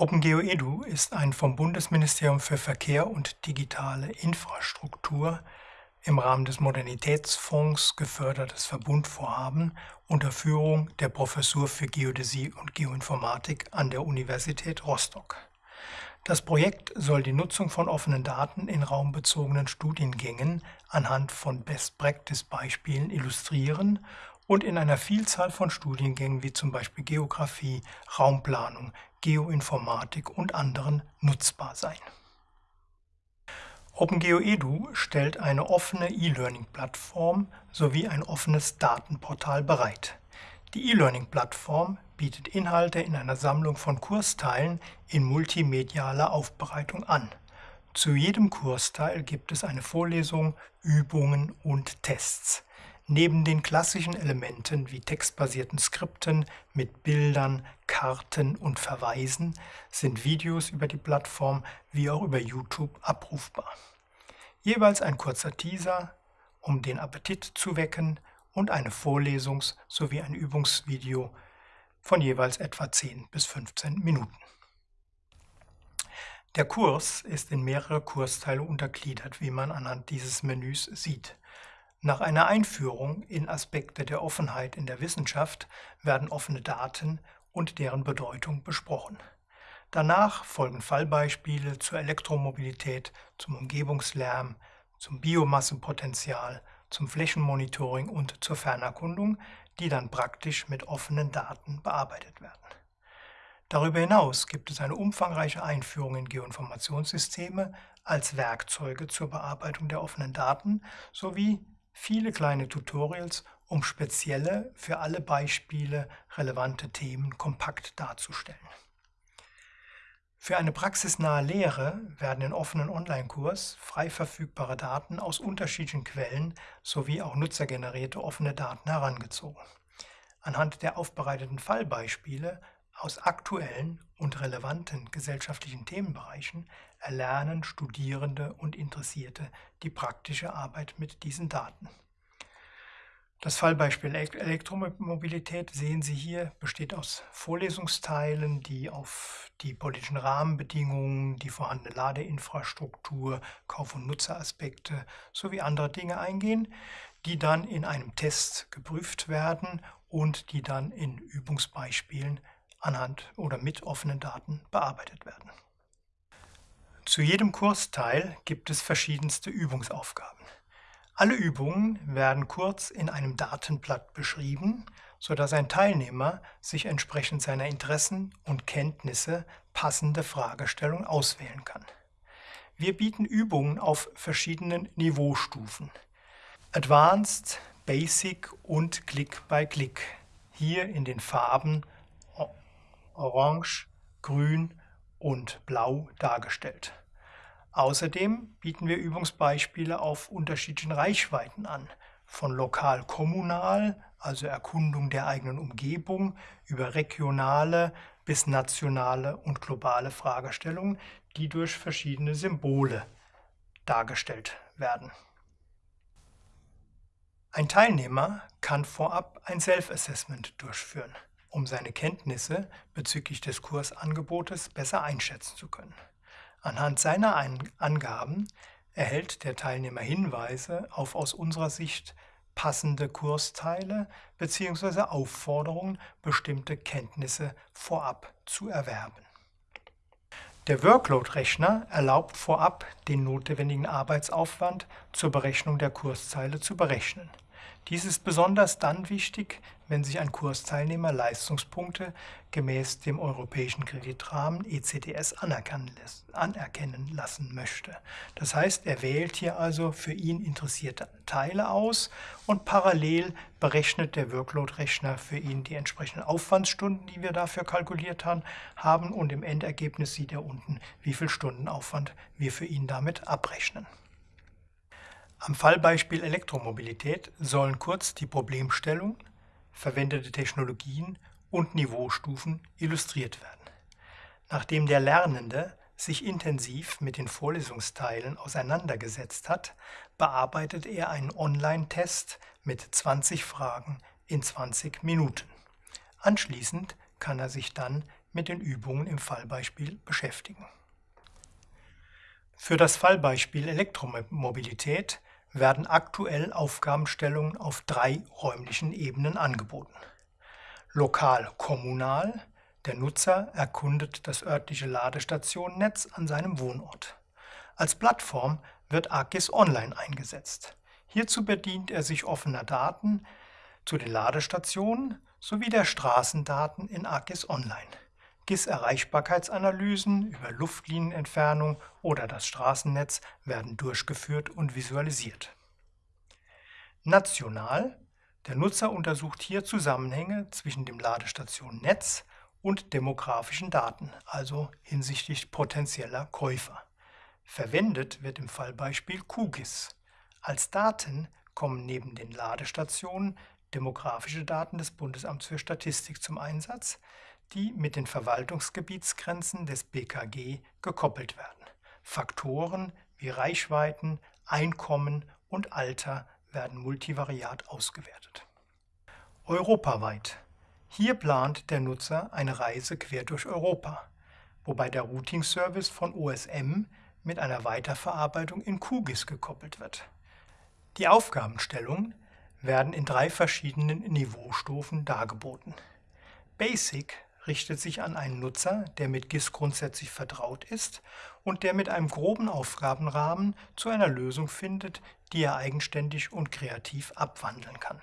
OpenGeoEDU ist ein vom Bundesministerium für Verkehr und digitale Infrastruktur im Rahmen des Modernitätsfonds gefördertes Verbundvorhaben unter Führung der Professur für Geodäsie und Geoinformatik an der Universität Rostock. Das Projekt soll die Nutzung von offenen Daten in raumbezogenen Studiengängen anhand von Best-Practice-Beispielen illustrieren und in einer Vielzahl von Studiengängen wie zum Beispiel Geographie, Raumplanung, Geoinformatik und anderen nutzbar sein. OpenGeoEDU stellt eine offene E-Learning-Plattform sowie ein offenes Datenportal bereit. Die E-Learning-Plattform bietet Inhalte in einer Sammlung von Kursteilen in multimedialer Aufbereitung an. Zu jedem Kursteil gibt es eine Vorlesung, Übungen und Tests. Neben den klassischen Elementen wie textbasierten Skripten mit Bildern, Karten und Verweisen sind Videos über die Plattform wie auch über YouTube abrufbar. Jeweils ein kurzer Teaser, um den Appetit zu wecken und eine Vorlesungs- sowie ein Übungsvideo von jeweils etwa 10 bis 15 Minuten. Der Kurs ist in mehrere Kursteile untergliedert, wie man anhand dieses Menüs sieht. Nach einer Einführung in Aspekte der Offenheit in der Wissenschaft werden offene Daten und deren Bedeutung besprochen. Danach folgen Fallbeispiele zur Elektromobilität, zum Umgebungslärm, zum Biomassepotenzial, zum Flächenmonitoring und zur Fernerkundung, die dann praktisch mit offenen Daten bearbeitet werden. Darüber hinaus gibt es eine umfangreiche Einführung in Geoinformationssysteme als Werkzeuge zur Bearbeitung der offenen Daten sowie viele kleine Tutorials, um spezielle, für alle Beispiele relevante Themen kompakt darzustellen. Für eine praxisnahe Lehre werden in offenen Online-Kurs frei verfügbare Daten aus unterschiedlichen Quellen sowie auch nutzergenerierte offene Daten herangezogen. Anhand der aufbereiteten Fallbeispiele aus aktuellen und relevanten gesellschaftlichen Themenbereichen erlernen Studierende und Interessierte die praktische Arbeit mit diesen Daten. Das Fallbeispiel Elektromobilität sehen Sie hier, besteht aus Vorlesungsteilen, die auf die politischen Rahmenbedingungen, die vorhandene Ladeinfrastruktur, Kauf- und Nutzeraspekte sowie andere Dinge eingehen, die dann in einem Test geprüft werden und die dann in Übungsbeispielen anhand oder mit offenen Daten bearbeitet werden. Zu jedem Kursteil gibt es verschiedenste Übungsaufgaben. Alle Übungen werden kurz in einem Datenblatt beschrieben, sodass ein Teilnehmer sich entsprechend seiner Interessen und Kenntnisse passende Fragestellungen auswählen kann. Wir bieten Übungen auf verschiedenen Niveaustufen. Advanced, Basic und Click by Click. Hier in den Farben Orange, Grün und Blau dargestellt. Außerdem bieten wir Übungsbeispiele auf unterschiedlichen Reichweiten an, von lokal-kommunal, also Erkundung der eigenen Umgebung, über regionale bis nationale und globale Fragestellungen, die durch verschiedene Symbole dargestellt werden. Ein Teilnehmer kann vorab ein Self-Assessment durchführen um seine Kenntnisse bezüglich des Kursangebotes besser einschätzen zu können. Anhand seiner Angaben erhält der Teilnehmer Hinweise auf aus unserer Sicht passende Kursteile bzw. Aufforderungen, bestimmte Kenntnisse vorab zu erwerben. Der Workload-Rechner erlaubt vorab, den notwendigen Arbeitsaufwand zur Berechnung der Kurszeile zu berechnen. Dies ist besonders dann wichtig, wenn sich ein Kursteilnehmer Leistungspunkte gemäß dem europäischen Kreditrahmen ECTS anerkennen lassen möchte. Das heißt, er wählt hier also für ihn interessierte Teile aus und parallel berechnet der Workload-Rechner für ihn die entsprechenden Aufwandsstunden, die wir dafür kalkuliert haben und im Endergebnis sieht er unten, wie viel Stundenaufwand wir für ihn damit abrechnen. Am Fallbeispiel Elektromobilität sollen kurz die Problemstellung, verwendete Technologien und Niveaustufen illustriert werden. Nachdem der Lernende sich intensiv mit den Vorlesungsteilen auseinandergesetzt hat, bearbeitet er einen Online-Test mit 20 Fragen in 20 Minuten. Anschließend kann er sich dann mit den Übungen im Fallbeispiel beschäftigen. Für das Fallbeispiel Elektromobilität werden aktuell Aufgabenstellungen auf drei räumlichen Ebenen angeboten. Lokal kommunal, der Nutzer erkundet das örtliche Ladestationnetz an seinem Wohnort. Als Plattform wird AGIS Online eingesetzt. Hierzu bedient er sich offener Daten zu den Ladestationen sowie der Straßendaten in AGIS Online. GIS-Erreichbarkeitsanalysen über Luftlinienentfernung oder das Straßennetz werden durchgeführt und visualisiert. National der Nutzer untersucht hier Zusammenhänge zwischen dem Ladestationnetz und demografischen Daten, also hinsichtlich potenzieller Käufer. Verwendet wird im Fallbeispiel QGIS. Als Daten kommen neben den Ladestationen demografische Daten des Bundesamts für Statistik zum Einsatz, die mit den Verwaltungsgebietsgrenzen des BKG gekoppelt werden. Faktoren wie Reichweiten, Einkommen und Alter werden multivariat ausgewertet. Europaweit hier plant der Nutzer eine Reise quer durch Europa, wobei der Routing-Service von OSM mit einer Weiterverarbeitung in QGIS gekoppelt wird. Die Aufgabenstellungen werden in drei verschiedenen Niveaustufen dargeboten. Basic richtet sich an einen Nutzer, der mit GIS grundsätzlich vertraut ist und der mit einem groben Aufgabenrahmen zu einer Lösung findet, die er eigenständig und kreativ abwandeln kann.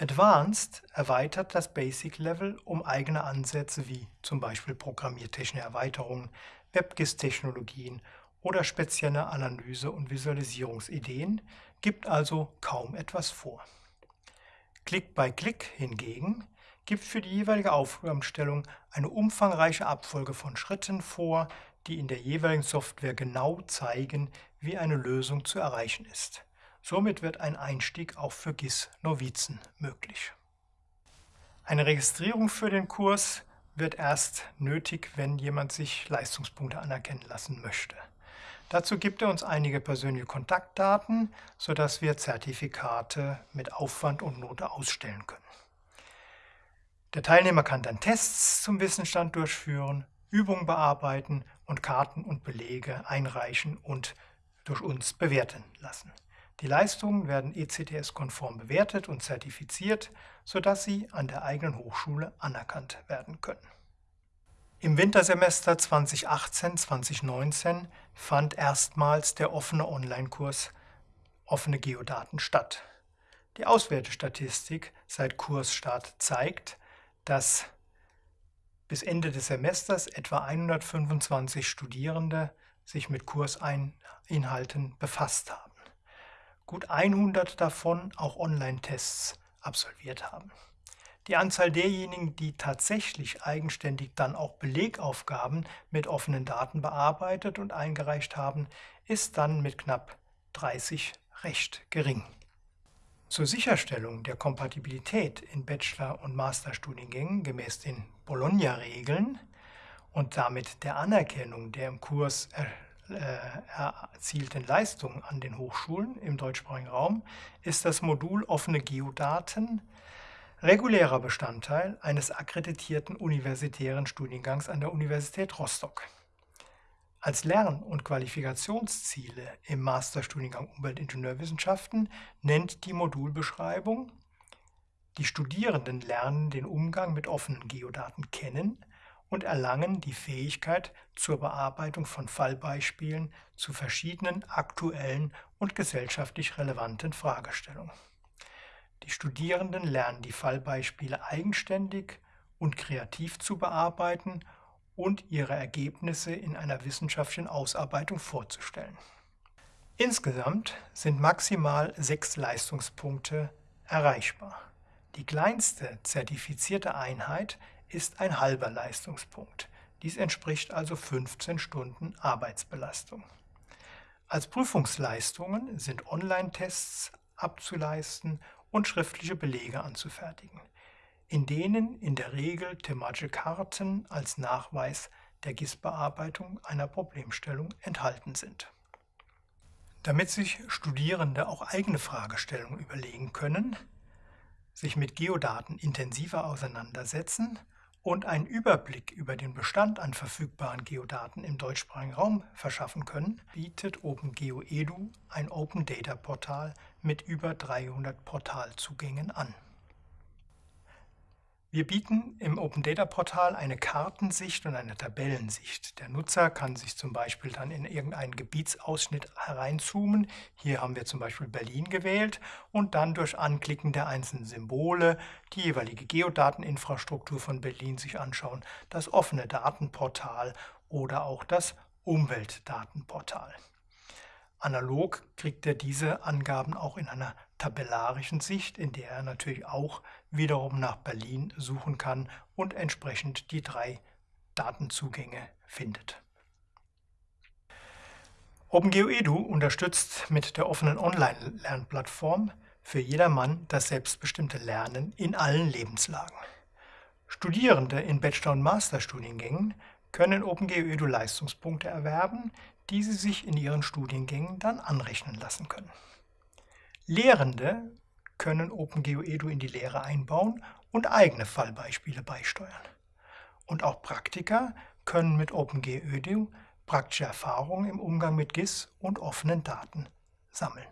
Advanced erweitert das Basic-Level um eigene Ansätze wie zum Beispiel programmiertechnische Erweiterungen, WebGIS-Technologien oder spezielle Analyse- und Visualisierungsideen, gibt also kaum etwas vor. Click by Click hingegen gibt für die jeweilige Aufgabenstellung eine umfangreiche Abfolge von Schritten vor, die in der jeweiligen Software genau zeigen, wie eine Lösung zu erreichen ist. Somit wird ein Einstieg auch für GIS-Novizen möglich. Eine Registrierung für den Kurs wird erst nötig, wenn jemand sich Leistungspunkte anerkennen lassen möchte. Dazu gibt er uns einige persönliche Kontaktdaten, sodass wir Zertifikate mit Aufwand und Note ausstellen können. Der Teilnehmer kann dann Tests zum Wissensstand durchführen, Übungen bearbeiten und Karten und Belege einreichen und durch uns bewerten lassen. Die Leistungen werden ECTS-konform bewertet und zertifiziert, sodass sie an der eigenen Hochschule anerkannt werden können. Im Wintersemester 2018-2019 fand erstmals der offene Online-Kurs Offene Geodaten statt. Die Auswertestatistik seit Kursstart zeigt, dass bis Ende des Semesters etwa 125 Studierende sich mit Kursinhalten befasst haben gut 100 davon auch Online-Tests absolviert haben. Die Anzahl derjenigen, die tatsächlich eigenständig dann auch Belegaufgaben mit offenen Daten bearbeitet und eingereicht haben, ist dann mit knapp 30 recht gering. Zur Sicherstellung der Kompatibilität in Bachelor- und Masterstudiengängen gemäß den Bologna-Regeln und damit der Anerkennung der im Kurs äh, erzielten Leistungen an den Hochschulen im deutschsprachigen Raum ist das Modul offene Geodaten regulärer Bestandteil eines akkreditierten universitären Studiengangs an der Universität Rostock. Als Lern- und Qualifikationsziele im Masterstudiengang Umweltingenieurwissenschaften nennt die Modulbeschreibung die Studierenden lernen den Umgang mit offenen Geodaten kennen und erlangen die Fähigkeit zur Bearbeitung von Fallbeispielen zu verschiedenen aktuellen und gesellschaftlich relevanten Fragestellungen. Die Studierenden lernen die Fallbeispiele eigenständig und kreativ zu bearbeiten und ihre Ergebnisse in einer wissenschaftlichen Ausarbeitung vorzustellen. Insgesamt sind maximal sechs Leistungspunkte erreichbar. Die kleinste zertifizierte Einheit ist ein halber Leistungspunkt. Dies entspricht also 15 Stunden Arbeitsbelastung. Als Prüfungsleistungen sind Online-Tests abzuleisten und schriftliche Belege anzufertigen, in denen in der Regel thematische Karten als Nachweis der GIS-Bearbeitung einer Problemstellung enthalten sind. Damit sich Studierende auch eigene Fragestellungen überlegen können, sich mit Geodaten intensiver auseinandersetzen und einen Überblick über den Bestand an verfügbaren Geodaten im deutschsprachigen Raum verschaffen können, bietet OpenGeoEDU ein Open Data Portal mit über 300 Portalzugängen an. Wir bieten im Open Data Portal eine Kartensicht und eine Tabellensicht. Der Nutzer kann sich zum Beispiel dann in irgendeinen Gebietsausschnitt hereinzoomen. Hier haben wir zum Beispiel Berlin gewählt und dann durch Anklicken der einzelnen Symbole die jeweilige Geodateninfrastruktur von Berlin sich anschauen, das offene Datenportal oder auch das Umweltdatenportal. Analog kriegt er diese Angaben auch in einer tabellarischen Sicht, in der er natürlich auch wiederum nach Berlin suchen kann und entsprechend die drei Datenzugänge findet. OpenGeoEDU unterstützt mit der offenen Online-Lernplattform für jedermann das selbstbestimmte Lernen in allen Lebenslagen. Studierende in Bachelor- und Masterstudiengängen können OpenGeoEDU Leistungspunkte erwerben, die sie sich in ihren Studiengängen dann anrechnen lassen können. Lehrende können OpenGeoEDU in die Lehre einbauen und eigene Fallbeispiele beisteuern. Und auch Praktiker können mit OpenGeoEDU praktische Erfahrungen im Umgang mit GIS und offenen Daten sammeln.